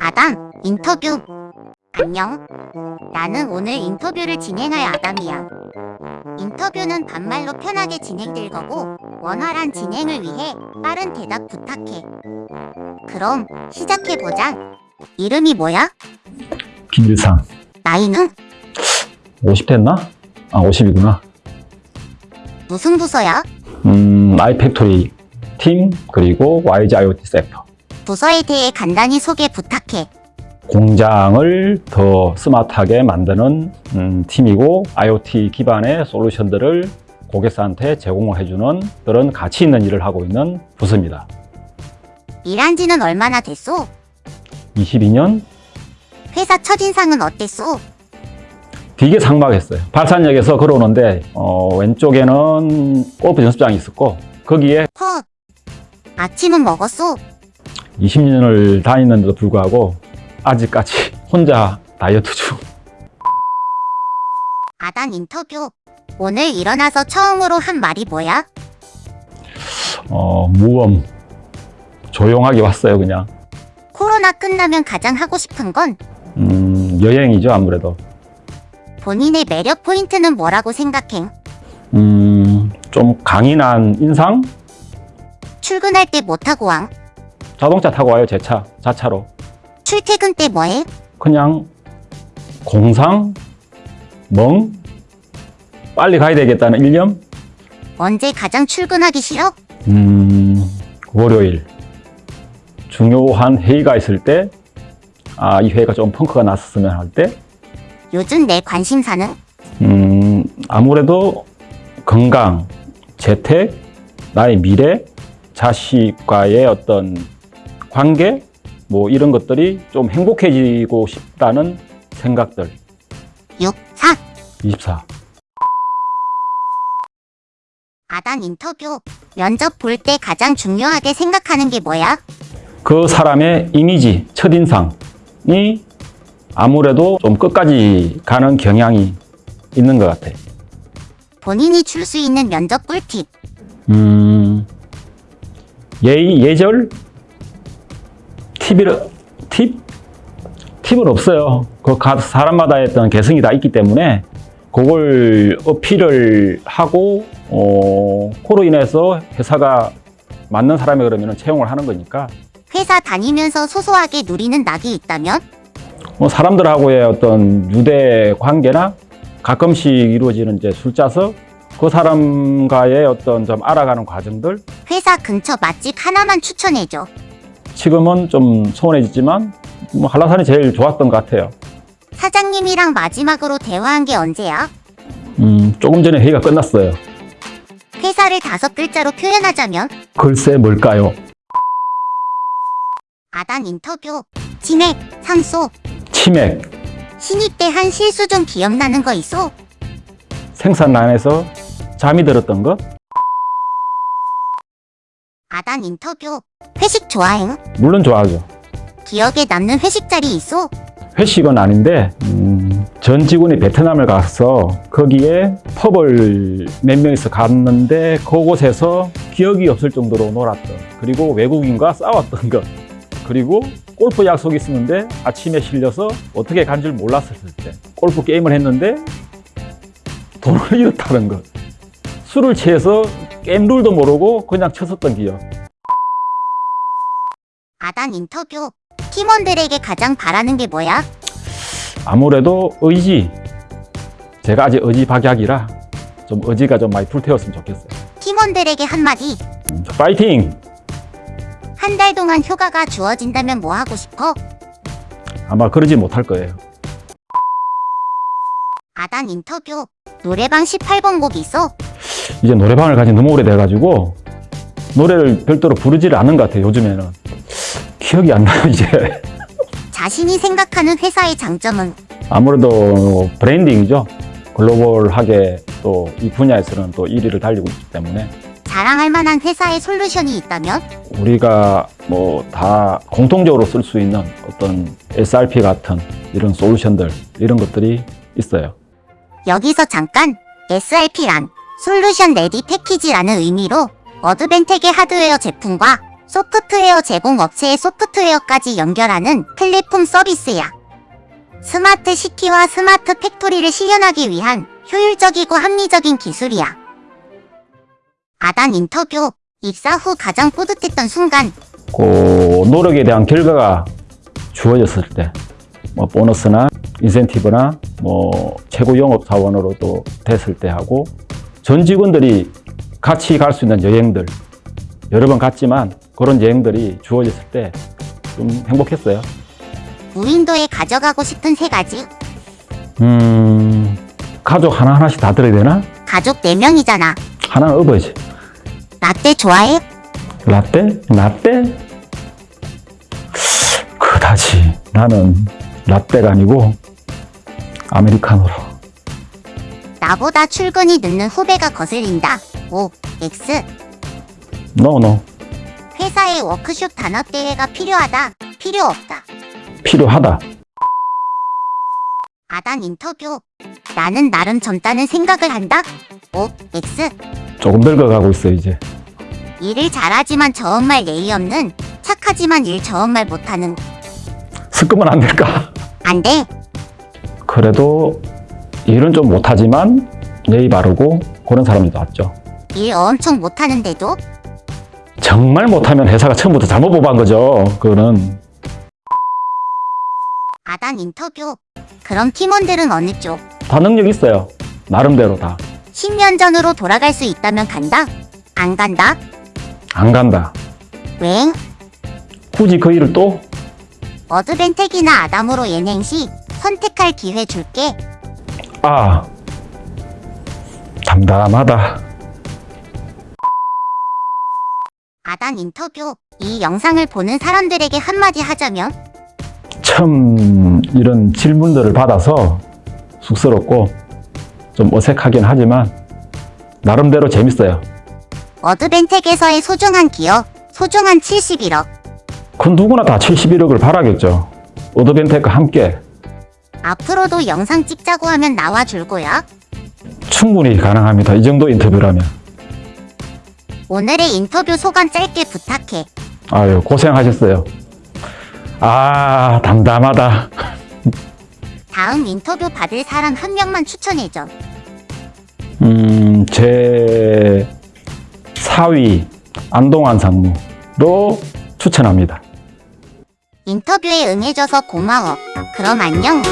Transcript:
아담, 인터뷰. 안녕. 나는 오늘 인터뷰를 진행할 아담이야. 인터뷰는 반말로 편하게 진행될 거고, 원활한 진행을 위해 빠른 대답 부탁해. 그럼 시작해보자. 이름이 뭐야? 김일상 나이는? 50 됐나? 아 50이구나 무슨 부서야? 음 아이팩토리 팀 그리고 YG IoT 섹터 부서에 대해 간단히 소개 부탁해. 공장을 더 스마트하게 만드는 음, 팀이고 IoT 기반의 솔루션들을 고객사한테 제공을 해주는 그런 가치 있는 일을 하고 있는 부서입니다 일한 지는 얼마나 됐소? 22년 회사 첫인상은 어땠소? 되게 상막했어요 발산역에서 걸어오는데 어, 왼쪽에는 골프 연습장이 있었고 거기에 헛. 아침은 먹었소? 20년을 다니는데도 불구하고 아직까지 혼자 다이어트 중 아단 인터뷰. 오늘 일어나서 처음으로 한 말이 뭐야? 어, 무엄 조용하게 왔어요 그냥 코로나 끝나면 가장 하고 싶은 건 음, 여행이죠 아무래도 본인의 매력 포인트는 뭐라고 생각해? 음, 좀 강인한 인상 출근할 때 뭐 타고 왕? 자동차 타고 와요 제 차 자차로 출퇴근 때 뭐해? 그냥 공상 멍 빨리 가야 되겠다는 일념 언제 가장 출근하기 싫어? 음, 월요일 중요한 회의가 있을 때 아, 이 회의가 좀 펑크가 났으면 할 때 요즘 내 관심사는? 음, 아무래도 건강, 재택, 나의 미래, 자식과의 어떤 관계, 뭐 이런 것들이 좀 행복해지고 싶다는 생각들. 6, 4. 24. 아단 인터뷰. 면접 볼 때 가장 중요하게 생각하는 게 뭐야? 그 사람의 이미지, 첫인상이 아무래도 좀 끝까지 가는 경향이 있는 것 같아. 본인이 줄 수 있는 면접 꿀팁. 음, 예의, 예절? 팁을, 팁? 팁은 없어요. 그 가- 사람마다의 어떤 개성이 다 있기 때문에 그걸 어필을 하고, 어, 그로 인해서 회사가 맞는 사람이 그러면 채용을 하는 거니까 회사 다니면서 소소하게 누리는 낙이 있다면? 뭐 사람들하고의 어떤 유대 관계나 가끔씩 이루어지는 이제 술자서 그 사람과의 어떤 좀 알아가는 과정들 회사 근처 맛집 하나만 추천해줘. 지금은 좀 소원해지지만 뭐 한라산이 제일 좋았던 것 같아요. 사장님이랑 마지막으로 대화한 게 언제야? 음, 조금 전에 회의가 끝났어요. 회사를 다섯 글자로 표현하자면? 글쎄 뭘까요? 아단 인터뷰. 치맥, 상소. 치맥, 신입 때 한 실수 좀 기억나는 거 있어? 생산란에서 잠이 들었던 것? 아단 인터뷰. 회식 좋아해? 물론 좋아하죠. 기억에 남는 회식 자리 있어? 회식은 아닌데 음, 전 직원이 베트남을 가서 거기에 펍을 몇 명이서 갔는데 그곳에서 기억이 없을 정도로 놀았던 그리고 외국인과 싸웠던 것 그리고 골프 약속이 있었는데 아침에 실려서 어떻게 간 줄 몰랐을 때 골프 게임을 했는데 돈을 잃었다는 것 술을 취해서 게임 룰도 모르고 그냥 쳤었던 기억 아단 인터뷰. 팀원들에게 가장 바라는 게 뭐야? 아무래도 의지 제가 아직 의지박약이라 좀 의지가 좀 많이 불태웠으면 좋겠어요 팀원들에게 한마디. 음, 파이팅! 한 달 동안 휴가가 주어진다면 뭐 하고 싶어? 아마 그러지 못할 거예요 아단 인터뷰. 노래방 18번 곡 있어? 이제 노래방을 가지 너무 오래돼가지고 노래를 별도로 부르지를 않는 것 같아요 요즘에는 기억이 안 나요 이제 자신이 생각하는 회사의 장점은? 아무래도 branding이죠 글로벌하게 또 이 분야에서는 또 1위를 달리고 있기 때문에 자랑할 만한 회사의 솔루션이 있다면? 우리가 뭐 다 공통적으로 쓸 수 있는 어떤 SRP 같은 이런 솔루션들 이런 것들이 있어요 여기서 잠깐 SRP란 solution ready package라는 의미로 어드밴텍의 하드웨어 제품과 소프트웨어 제공 업체의 소프트웨어까지 연결하는 플랫폼 서비스야. smart city와 smart factory를 실현하기 위한 효율적이고 합리적인 기술이야. 아단 인터뷰 입사 후 가장 뿌듯했던 순간 그 노력에 대한 결과가 주어졌을 때, 뭐 보너스나 인센티브나 뭐 최고 영업 사원으로 또 됐을 때 하고 전 직원들이 같이 갈 수 있는 여행들 여러 번 갔지만 그런 여행들이 주어졌을 때 좀 행복했어요. 무인도에 가져가고 싶은 세 가지. 음, 가족 하나 하나씩 다 들어야 되나? 가족 4명이잖아. 하나는 업어야지. 라떼 좋아해? 라떼? 라떼? 그다지 나는 라떼가 아니고 아메리카노로. 나보다 출근이 늦는 후배가 거슬린다. O, X. 노노 회사에 워크숍 단합 대회가 필요하다. 필요 없다. 필요하다. 아단 인터뷰. 나는 나름 젊다는 생각을 한다. O, X. 조금 늙어가고 있어 이제. 일을 잘하지만 저음말 예의 없는 착하지만 일 저음말 못하는 섞으면 안 될까? 안 돼. 그래도 일은 좀 못하지만 예의 바르고 그런 사람이 낫죠. 일 엄청 못하는데도 정말 못하면 회사가 처음부터 잘못 뽑은 거죠. 그거는 아단 인터뷰. 그럼 팀원들은 어느 쪽? 다 능력 있어요. 나름대로 다. 10년 전으로 돌아갈 수 있다면 간다? 안 간다? 안 간다. 왜? 굳이 그 일을 또 어드벤텍이나 아담으로 예냉시 선택할 기회 줄게. 아, 담담하다. 아단 인터뷰. 이 영상을 보는 사람들에게 한마디 하자면 처음 이런 질문들을 받아서 쑥스럽고 좀 어색하긴 하지만 나름대로 재밌어요. 어드벤텍에서의 소중한 기억, 소중한 71억. 그 누구나 다 71억을 바라겠죠. 오더벤텍과 함께 앞으로도 영상 찍자고 하면 나와 줄거야. 충분히 가능합니다. 이 정도 인터뷰라면. 오늘의 인터뷰 소감 짧게 부탁해. 아유, 고생하셨어요. 아, 담담하다. 다음 인터뷰 받을 사람 한 명만 추천해줘. 음, 제 4위 안동환 상무로 추천합니다. 인터뷰에 응해줘서 고마워. 그럼 안녕.